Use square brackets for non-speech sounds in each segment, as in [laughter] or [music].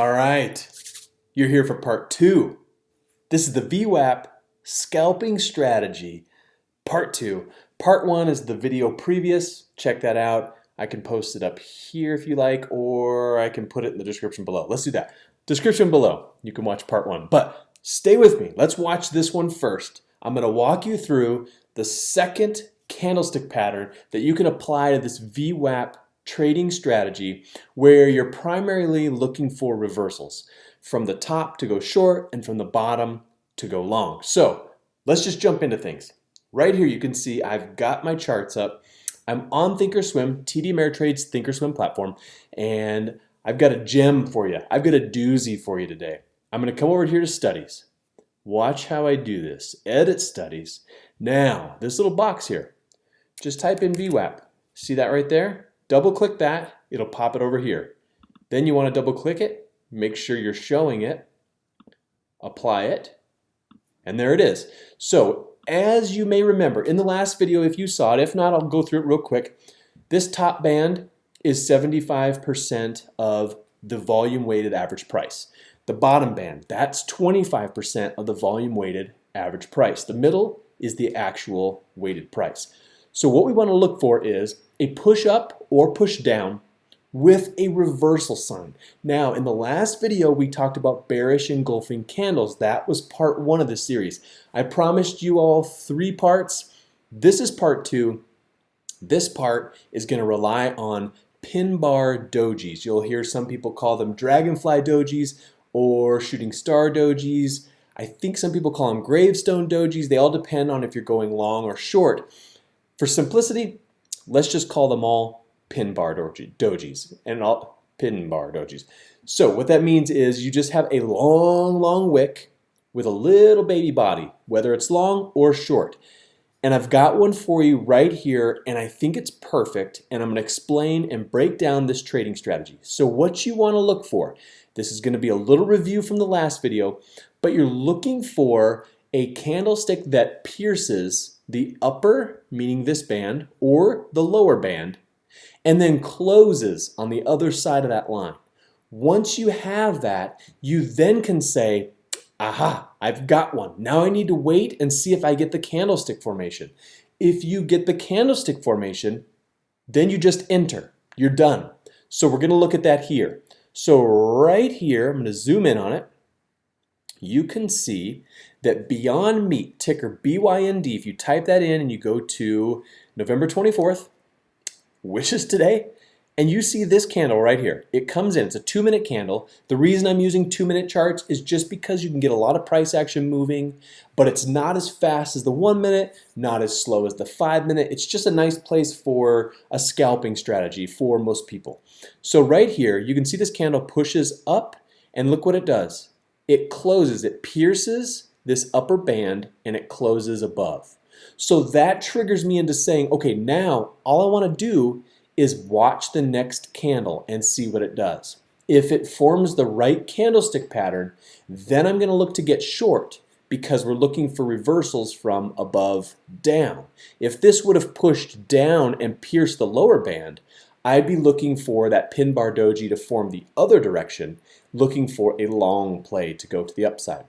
All right, you're here for part two. This is the VWAP scalping strategy, part two. Part one is the video previous. Check that out. I can post it up here if you like, or I can put it in the description below. Let's do that. Description below. You can watch part one. But stay with me. Let's watch this one first. I'm going to walk you through the second candlestick pattern that you can apply to this VWAP trading strategy where you're primarily looking for reversals from the top to go short and from the bottom to go long. So let's just jump into things. Right here you can see I've got my charts up. I'm on Thinkorswim, TD Ameritrade's Thinkorswim platform, and I've got a gem for you. I've got a doozy for you today. I'm going to come over here to studies. Watch how I do this. Edit studies. Now, this little box here, just type in VWAP. See that right there? Double click that, it'll pop it over here. Then you want to double click it, make sure you're showing it, apply it, and there it is. So as you may remember, in the last video, if you saw it, if not, I'll go through it real quick. This top band is 75% of the volume weighted average price. The bottom band, that's 25% of the volume weighted average price. The middle is the actual weighted price. So what we want to look for is a push up or push down with a reversal sign. Now, in the last video, we talked about bearish engulfing candles. That was part one of the series. I promised you all three parts. This is part two. This part is going to rely on pin bar dojis. You'll hear some people call them dragonfly dojis or shooting star dojis. I think some people call them gravestone dojis. They all depend on if you're going long or short. For simplicity, let's just call them all pin bar doji, dojis and all pin bar dojis. So what that means is you just have a long, long wick with a little baby body, whether it's long or short. And I've got one for you right here, and I think it's perfect, and I'm gonna explain and break down this trading strategy. So what you wanna look for, this is gonna be a little review from the last video, but you're looking for a candlestick that pierces the upper, meaning this band, or the lower band, and then closes on the other side of that line. Once you have that, you then can say, aha, I've got one. Now I need to wait and see if I get the candlestick formation. If you get the candlestick formation, then you just enter. You're done. So we're going to look at that here. So right here, I'm going to zoom in on it. You can see that Beyond Meat, ticker BYND, if you type that in and you go to November 24th, which is today, and you see this candle right here. It comes in, it's a two minute candle. The reason I'm using two minute charts is just because you can get a lot of price action moving, but it's not as fast as the one minute, not as slow as the five minute. It's just a nice place for a scalping strategy for most people. So right here, you can see this candle pushes up and look what it does. It closes, it pierces this upper band and it closes above. So that triggers me into saying, okay, now all I want to do is watch the next candle and see what it does. If it forms the right candlestick pattern, then I'm going to look to get short because we're looking for reversals from above down. If this would have pushed down and pierced the lower band, I'd be looking for that pin bar doji to form the other direction, looking for a long play to go to the upside.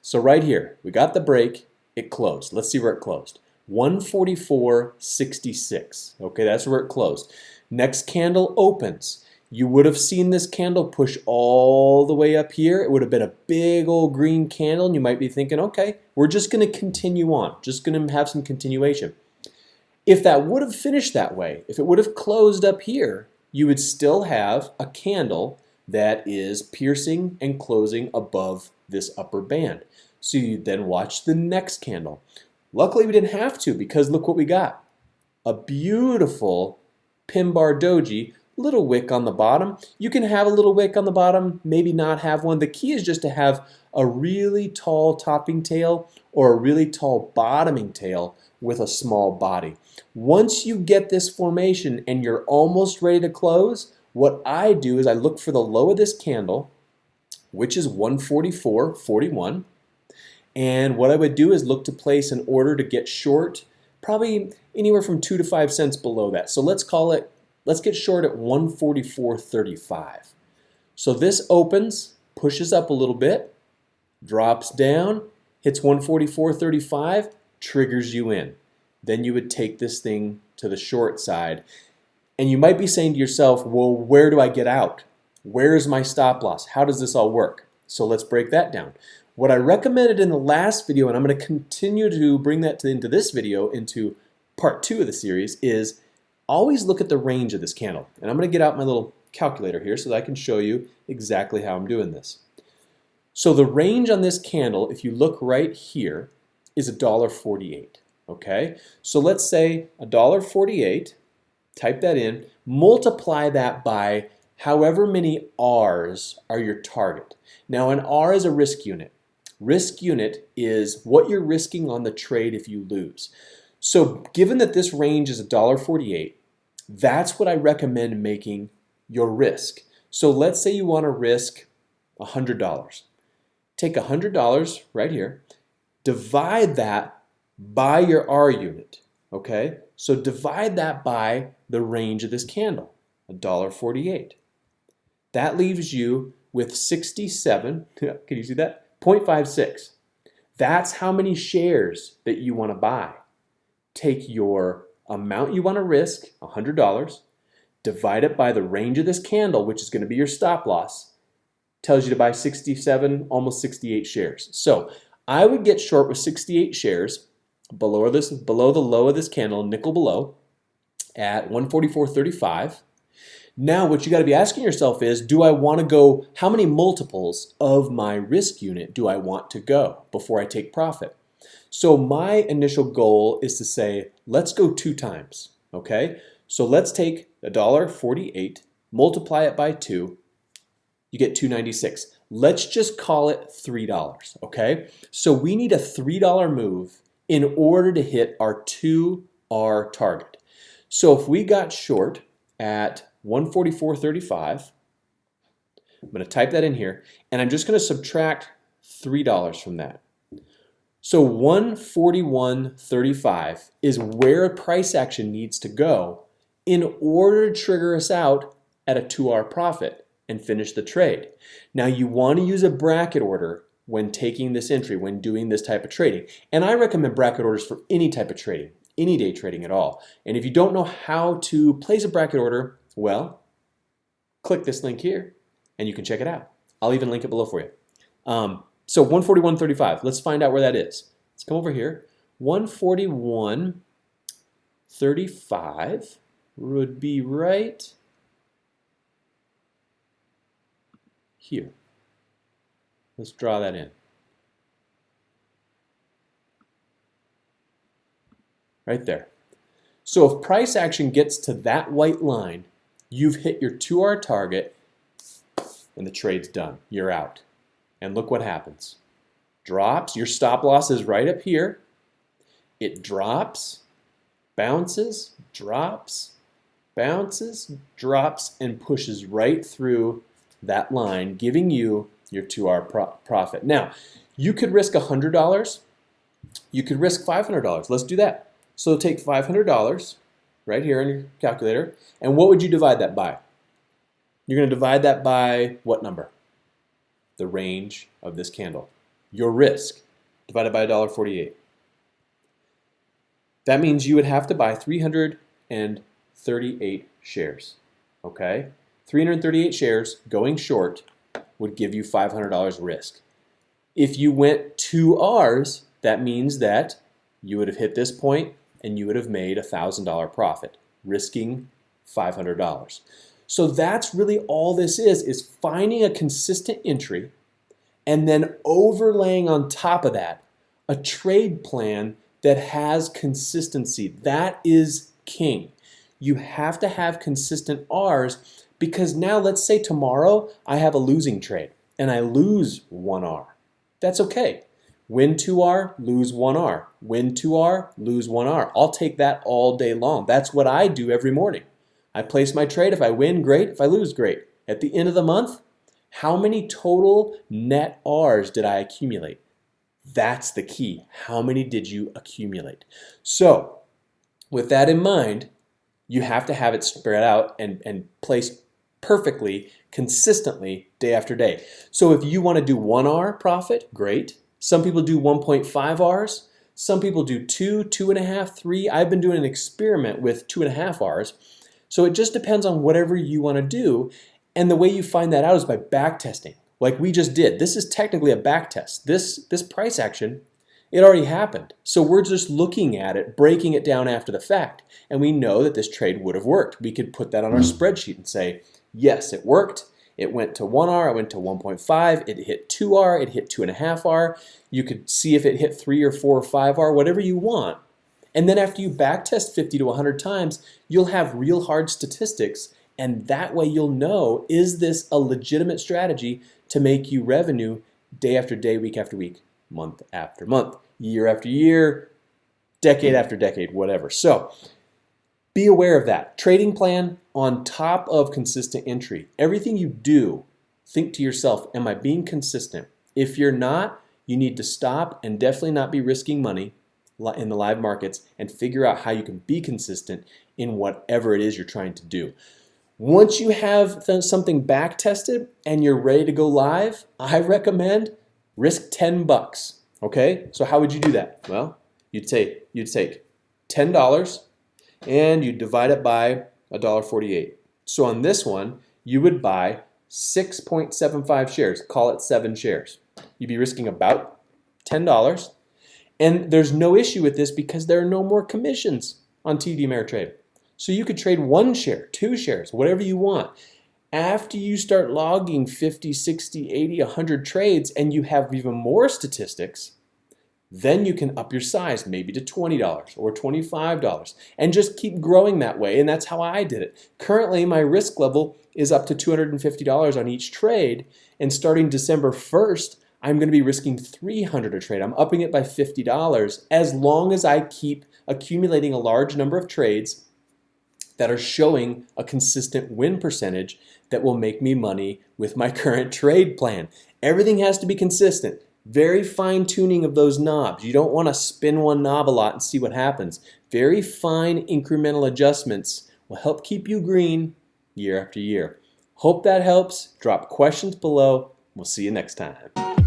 So right here, we got the break, it closed. Let's see where it closed. 144.66. Okay, that's where it closed. Next candle opens. You would have seen this candle push all the way up here. It would have been a big old green candle, and you might be thinking, okay, we're just going to continue on, just going to have some continuation. If that would have finished that way, if it would have closed up here, you would still have a candle that is piercing and closing above this upper band. So you then watch the next candle. Luckily we didn't have to because look what we got. A beautiful pin bar doji, little wick on the bottom. You can have a little wick on the bottom, maybe not have one. The key is just to have a really tall topping tail or a really tall bottoming tail with a small body. Once you get this formation and you're almost ready to close, what I do is I look for the low of this candle, which is 144.41. And what I would do is look to place an order to get short, probably anywhere from two to five cents below that. So let's call it, let's get short at 144.35. So this opens, pushes up a little bit, drops down, hits 144.35, triggers you in. Then you would take this thing to the short side. And you might be saying to yourself, well, where do I get out? Where's my stop loss? How does this all work? So let's break that down. What I recommended in the last video, and I'm going to continue to bring that to, into this video, into part two of the series, is always look at the range of this candle. And I'm going to get out my little calculator here so that I can show you exactly how I'm doing this. So the range on this candle, if you look right here, is $1.48. Okay, so let's say $1.48, type that in, multiply that by however many R's are your target. Now an R is a risk unit. Risk unit is what you're risking on the trade if you lose. So given that this range is $1.48, that's what I recommend making your risk. So let's say you want to risk $100. Take $100 right here, divide that by your R unit, okay? So divide that by the range of this candle, $1.48. That leaves you with 67, [laughs] can you see that? 0.56. That's how many shares that you want to buy. Take your amount you want to risk, $100, divide it by the range of this candle, which is going to be your stop loss, tells you to buy 67, almost 68 shares. So I would get short with 68 shares below this, below the low of this candle, nickel below, at 144.35. Now what you got to be asking yourself is, do I want to go, how many multiples of my risk unit do I want to go before I take profit? So my initial goal is to say, let's go two times, okay? So let's take $1.48, multiply it by two, you get 296. Let's just call it $3, okay? So we need a $3 move in order to hit our 2R target. So if we got short at 144.35, I'm going to type that in here, and I'm just going to subtract $3 from that. So 141.35 is where a price action needs to go in order to trigger us out at a 2R profit and finish the trade. Now you want to use a bracket order when taking this entry, when doing this type of trading. And I recommend bracket orders for any type of trading, any day trading at all. And if you don't know how to place a bracket order, well, click this link here and you can check it out. I'll even link it below for you. Um, so 141.35, let's find out where that is. Let's come over here. 141.35 would be right here. Let's draw that in. Right there. So if price action gets to that white line, you've hit your 2R target and the trade's done. You're out. And look what happens. Drops, your stop loss is right up here. It drops, bounces, drops, bounces, drops, and pushes right through that line, giving you your 2R pro profit. Now, you could risk $100. You could risk $500. Let's do that. So take $500 right here on your calculator, and what would you divide that by? You're going to divide that by what number? The range of this candle. Your risk divided by $1.48. That means you would have to buy 338 shares. Okay? 338 shares going short would give you $500 risk. If you went two R's, that means that you would have hit this point and you would have made a $1,000 profit, risking $500. So that's really all this is, is finding a consistent entry and then overlaying on top of that a trade plan that has consistency. That is king. You have to have consistent R's because now let's say tomorrow I have a losing trade and I lose 1R. That's okay. Win 2R, lose 1R. Win 2R, lose 1R. I'll take that all day long. That's what I do every morning. I place my trade. If I win, great. If I lose, great. At the end of the month, how many total net R's did I accumulate? That's the key. How many did you accumulate? So, with that in mind, you have to have it spread out and, and place perfectly, consistently, day after day. So if you want to do one R profit, great. Some people do 1.5 Rs. Some people do two, two and a half, three. I've been doing an experiment with two and a half Rs. So it just depends on whatever you want to do. And the way you find that out is by back testing, like we just did. This is technically a back test. This, this price action, it already happened. So we're just looking at it, breaking it down after the fact. And we know that this trade would have worked. We could put that on our hmm. spreadsheet and say, yes, it worked. It went to 1R, it went to 1.5, it hit 2R, it hit 2.5R. You could see if it hit 3 or 4 or 5R, whatever you want. And then after you backtest 50 to 100 times, you'll have real hard statistics and that way you'll know, is this a legitimate strategy to make you revenue day after day, week after week, month after month, year after year, decade after decade, whatever. So be aware of that. Trading plan on top of consistent entry. Everything you do, think to yourself, am I being consistent? If you're not, you need to stop and definitely not be risking money in the live markets and figure out how you can be consistent in whatever it is you're trying to do. Once you have something back tested and you're ready to go live, I recommend risk 10 bucks. Okay, so how would you do that? Well, you'd take you'd take $10 and you divide it by $1.48. So on this one, you would buy 6.75 shares, call it seven shares. You'd be risking about $10. And there's no issue with this because there are no more commissions on TD Ameritrade. So you could trade one share, two shares, whatever you want. After you start logging 50, 60, 80, 100 trades and you have even more statistics, then you can up your size maybe to $20 or $25 and just keep growing that way. And that's how I did it. Currently, my risk level is up to $250 on each trade. And starting December 1st, I'm going to be risking 300 a trade. I'm upping it by $50 as long as I keep accumulating a large number of trades that are showing a consistent win percentage that will make me money with my [laughs] current trade plan. Everything has to be consistent. Very fine tuning of those knobs. You don't want to spin one knob a lot and see what happens. Very fine incremental adjustments will help keep you green year after year. Hope that helps. Drop questions below. We'll see you next time.